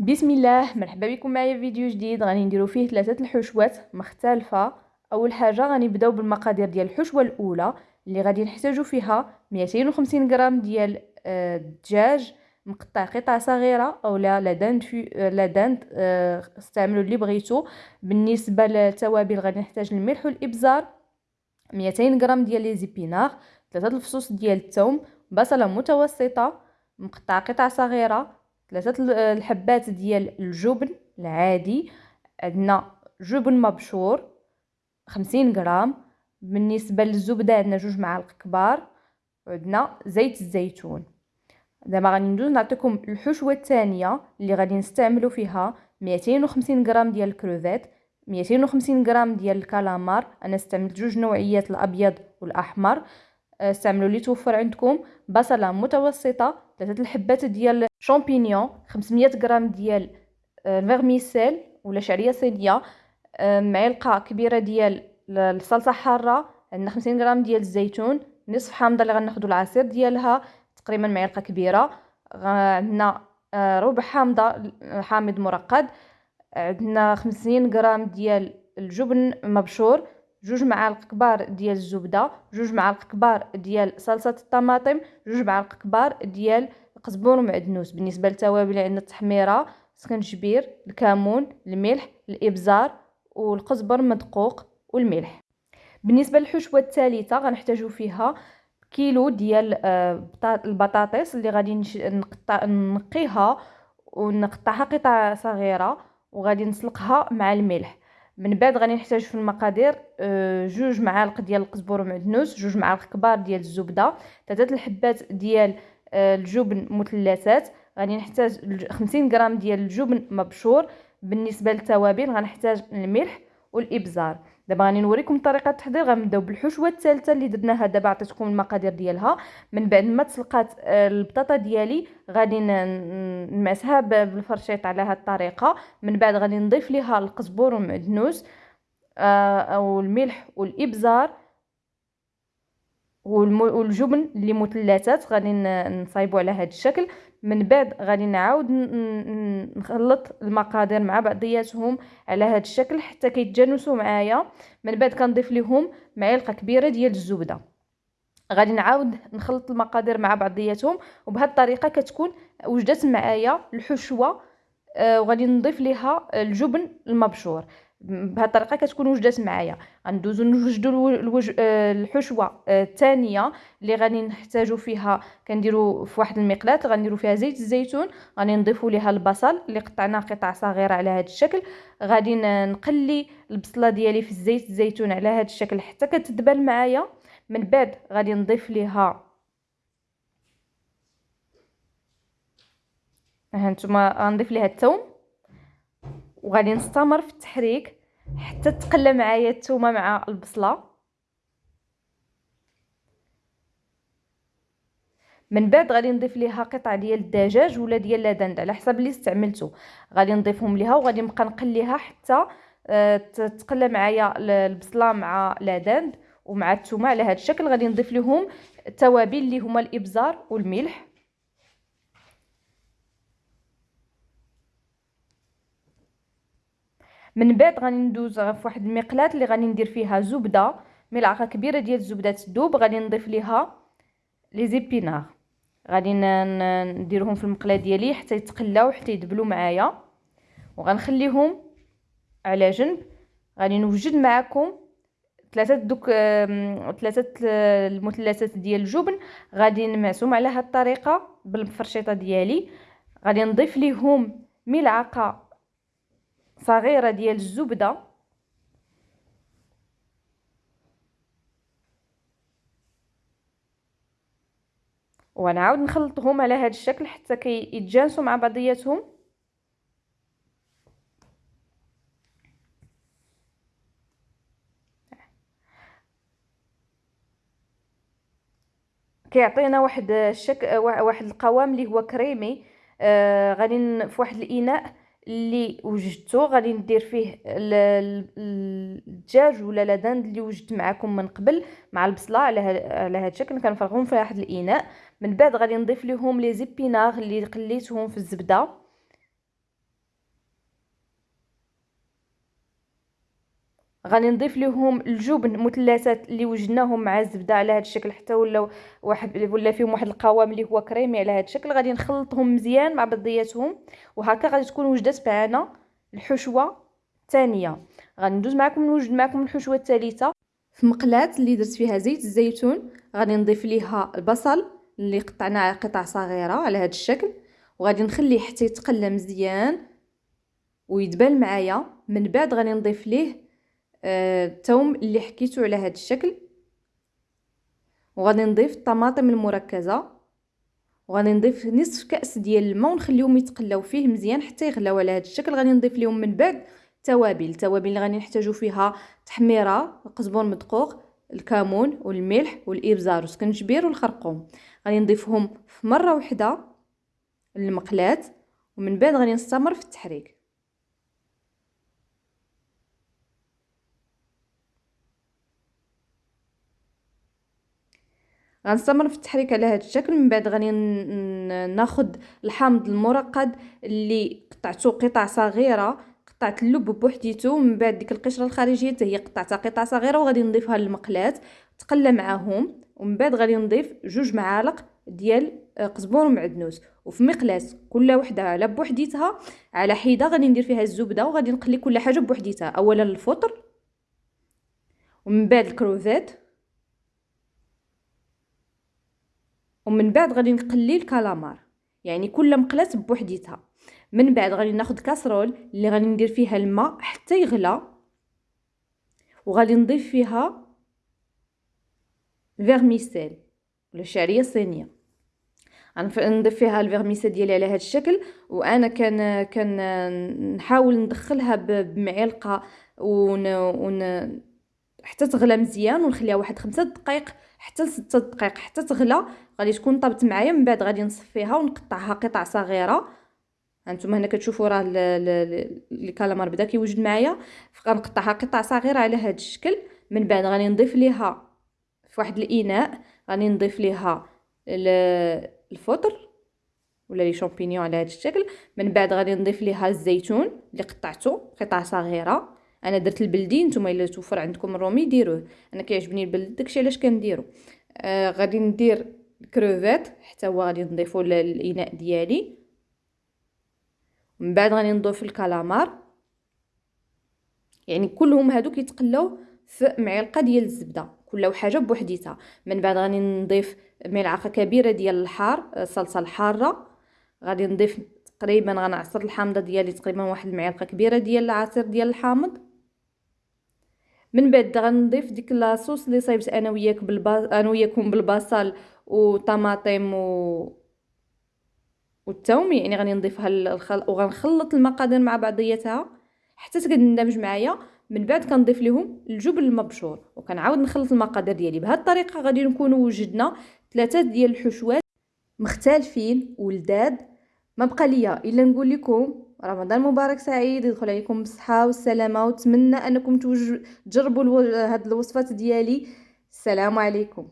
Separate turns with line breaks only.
بسم الله مرحبا بكم معايا في فيديو جديد. غادي نديرو فيه ثلاثة الحشوات مختلفة. أول حاجة غنبداو بالمقادير ديال الحشوة الأولى اللي غادي نحتاجو فيها 250 غرام ديال آه، الدجاج مقطع قطع صغيرة اولا la dinde في آه، la dinde آه، استعملوا اللي بغيتو. بالنسبة للتوابل غادي نحتاج الملح والإبزار 200 غرام ديال les épinards ثلاثة الفصوص ديال الثوم بصلة متوسطة مقطع قطع صغيرة ثلاثة الحبات ديال الجبن العادي. عندنا جبن مبشور خمسين غرام. بالنسبة للزبدة عندنا جوج معالق كبار. وعندنا زيت الزيتون. دابا غادي ندوز نعطيكم الحشوة الثانية اللي غادي نستعملوا فيها. 250 غرام ديال الكروفيت 250 غرام ديال الكالامار. أنا استعملت جوج نوعيات الأبيض والأحمر. استعملوا اللي توفر عندكم بصلة متوسطة ثلاثة الحبات ديال شامبينيون 500 غرام ديال ال vermicelle آه، ولا شعرية صينية آه، معلقة كبيرة ديال الصلصة حارة عندنا 50 غرام ديال الزيتون نصف حامضة اللي غناخذوا العصير ديالها تقريبا معلقة كبيرة عندنا آه، ربع حامضة حامض مرقد عندنا 50 غرام ديال الجبن مبشور جوج معالق كبار ديال الزبدة جوج معالق كبار ديال صلصة الطماطم جوج معالق كبار ديال القزبور ومعدنوس بالنسبة للتوابل عندنا التحميرة سكنجبير الكمون الملح الإبزار والقزبر مدقوق والملح. بالنسبة للحشوة الثالثة غنحتاجو فيها كيلو ديال آه، البطاطس اللي غادي نقطع نقيها ونقطعها قطع صغيرة وغادي نسلقها مع الملح. من بعد غادي نحتاج في المقادير آه، جوج معالق ديال القزبر ومعدنوس جوج معالق كبار ديال الزبدة ثلاثة الحبات ديال آه، الجبن مثلثات. غادي نحتاج 50 غرام ديال الجبن مبشور. بالنسبة للتوابل غنحتاج الملح والإبزار. دابا غادي نوريكم طريقة التحضير غنبداو بالحشوه الثالثه اللي درناها دابا عطيتكم المقادير ديالها. من بعد ما تسلقات آه، البطاطا ديالي غادي نمسها بالفرشيط على هذه الطريقة. من بعد غادي نضيف ليها القزبور والمعدنوس آه، أو الملح والإبزار. والجبن اللي مثلثات غادي نصايبو على هذا الشكل. من بعد غادي نعاود نخلط المقادير مع بعضياتهم على هذا الشكل حتى كيتجانسوا معايا. من بعد كنضيف لهم معلقة كبيرة ديال الزبدة. غادي نعاود نخلط المقادير مع بعضياتهم وبهذه الطريقة كتكون وجدت معايا الحشوة آه وغادي نضيف ليها الجبن المبشور. بهذه الطريقة كتكون وجدات معايا. غندوزو نوجدو الوج... آه، الحشوة الثانية آه، اللي غادي نحتاجو فيها كنديرو في واحد المقلاة غنديرو فيها زيت الزيتون غادي نضيفو ليها البصل اللي قطعناه قطع صغيرة على هذا الشكل. غادي نقلي البصلة ديالي في الزيت الزيتون على هذا الشكل حتى كتدبل معايا. من بعد غادي نضيف ليها هانتوما غنضيف ليها الثوم وغادي نستمر في التحريك حتى تقلى معايا الثومه مع البصلة. من بعد غادي نضيف ليها قطع ديال الدجاج ولا ديال لادند على حسب اللي استعملته غادي نضيفهم ليها وغادي نبقى نقليها حتى آه، تقلى معايا البصلة مع لادند ومع الثومه على هذا الشكل. غادي نضيف لهم التوابل اللي هما الإبزار والملح. من بعد غادي ندوز في واحد المقلاة اللي غادي ندير فيها زبدة ملعقة كبيرة ديال الزبده تذوب غادي نضيف ليها لي زيبينار. غادي نديرهم في المقلة ديالي حتى يتقلاو حتى يدبلوا معايا. وغنخليهم على جنب. غادي نوجد معكم ثلاثة دوك ثلاثة المثلثات ديال الجبن. غادي نمعسهم على هذه الطريقة بالفرشيطة ديالي. غادي نضيف ليهم ملعقة صغيرة ديال الزبدة. ونعاود نخلطهم على هذا الشكل حتى كيتجانسوا مع بعضياتهم. كيعطينا واحد الشكل واحد القوام اللي هو كريمي. آه غادي في واحد الإناء. اللي وجدته غادي ندير فيه الدجاج ولا لادند اللي وجدت معكم من قبل مع البصلة على على هذا الشكل كنفرغهم في واحد الإناء. من بعد غادي نضيف لهم لي زيبينار اللي قليتهم في الزبدة. غادي نضيف لهم الجبن مثلثات اللي وجدناهم مع الزبدة على هذا الشكل حتى ولاو واحد ولا فيهم واحد القوام اللي هو كريمي على هذا الشكل غادي نخلطهم مزيان مع بعضياتهم وهكا غادي تكون وجدت معنا الحشوة الثانية غادي ندوز معكم نوجد معكم الحشوة الثالثه في مقلاة اللي درت فيها زيت الزيتون غادي نضيف ليها البصل اللي قطعناه قطع صغيرة على هذا الشكل وغادي نخليه حتى يتقلى مزيان ويدبل معايا. من بعد غادي نضيف ليه الثوم آه اللي حكيتو على هذا الشكل. وغادي نضيف الطماطم المركزة. وغادي نضيف نصف كأس ديال الماء ونخليهم يتقلاو فيه مزيان حتى يغلاو على هذا الشكل. غادي نضيف لهم من بعد توابل. التوابل اللي غادي نحتاجو فيها تحميرة قزبر مدقوق الكمون والملح والإبزار والسكنجبير والخرقوم. غادي نضيفهم في مرة واحدة للمقلاة. ومن بعد غادي نستمر في التحريك. غنستمر في التحريك على هذا الشكل. من بعد غادي ناخذ الحامض المرقد اللي قطعته قطع صغيرة قطعت اللب بوحديتو. من بعد ديك القشرة الخارجية حتى هي قطعتها قطع صغيرة وغادي نضيفها للمقلاة. تقلى معاهم. ومن بعد غادي نضيف جوج معالق ديال آه، قزبور ومعدنوس. وفي مقلاة كل وحدة على بوحديتها على حيدة غادي ندير فيها الزبدة وغادي نقلي كل حاجة بوحديتها. اولا الفطر ومن بعد الكروفيت. ومن بعد غادي نقلي الكالامار. يعني كل مقلاة بوحديتها. من بعد غادي ناخذ casserole اللي غادي ندير فيها الماء حتى يغلى. وغادي نضيف فيها vermicelle ولا الشعريه الصينيه غنضيف فيها ال vermicelle ديالي على هذا الشكل وأنا كان كان نحاول ندخلها بمعلقة ون, ون حتى تغلى مزيان ونخليها واحد خمسة دقائق حتى لستة دقائق حتى تغلى غادي تكون طابت معايا من بعد غادي نصفيها ونقطعها قطع صغيرة. هانتوما هنا كتشوفوا راه الكالامار بدا كيوجد معايا. فغنقطعها قطع صغيرة على هذا الشكل من بعد غادي نضيف ليها في واحد الإناء غادي نضيف ليها الفطر ولا les champignons على هذا الشكل. من بعد غادي نضيف ليها الزيتون اللي قطعته قطع صغيرة. أنا درت البلدي نتوما إلا توفر عندكم الرومي ديروه. أنا كيعجبني البلدي داكشي علاش كنديرو. آه غادي ندير الكروفيت حتى هو غادي نضيفو للاناء ديالي. من بعد غادي نضيف الكالامار. يعني كلهم هادو كيتقلاو في معلقة ديال الزبدة. كل حاجة بوحديتها. من بعد غادي نضيف ملعقة كبيرة ديال الحار الصلصه الحارة. غادي نضيف تقريبا غنعصر الحامضة ديالي تقريبا واحد المعلقة كبيرة ديال العصير ديال الحامض. من بعد غنضيف ديك لاصوص اللي صايبت أنا وياك بالبا... أنا وياكم بالبصل وطماطم و والثوم يعني غادي نضيفها للخل... وغنخلط المقادير مع بعضياتها حتى تندمج معايا. من بعد كنضيف لهم الجبن المبشور وكنعاود نخلط المقادير ديالي. بهذه الطريقة غادي نكونوا وجدنا ثلاثة ديال الحشوات مختلفين ولداد. ما بقى ليا إلا نقول لكم رمضان مبارك سعيد يدخل عليكم بالصحة والسلامة واتمنى أنكم تجربوا هاد الوصفات ديالي. السلام عليكم.